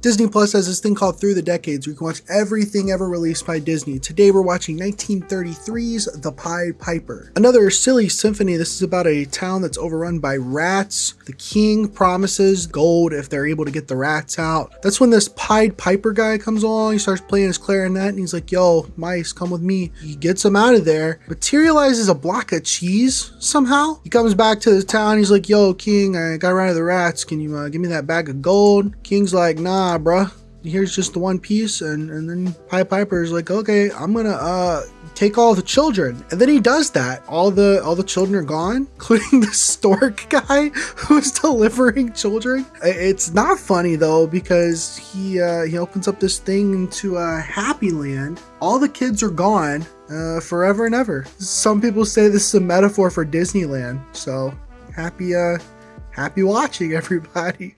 Disney Plus has this thing called Through the Decades where you can watch everything ever released by Disney. Today we're watching 1933's The Pied Piper. Another silly symphony. This is about a town that's overrun by rats. The king promises gold if they're able to get the rats out. That's when this Pied Piper guy comes along. He starts playing his clarinet and he's like, yo, mice, come with me. He gets them out of there, materializes a block of cheese somehow. He comes back to the town. He's like, yo, king, I got rid of the rats. Can you uh, give me that bag of gold? King's like, nah, bruh. Here's just the one piece, and, and then Pied is like, okay, I'm gonna uh take all the children. And then he does that. All the all the children are gone, including the stork guy who's delivering children. It's not funny though, because he uh he opens up this thing into a happy land. All the kids are gone, uh, forever and ever. Some people say this is a metaphor for Disneyland. So happy uh happy watching everybody.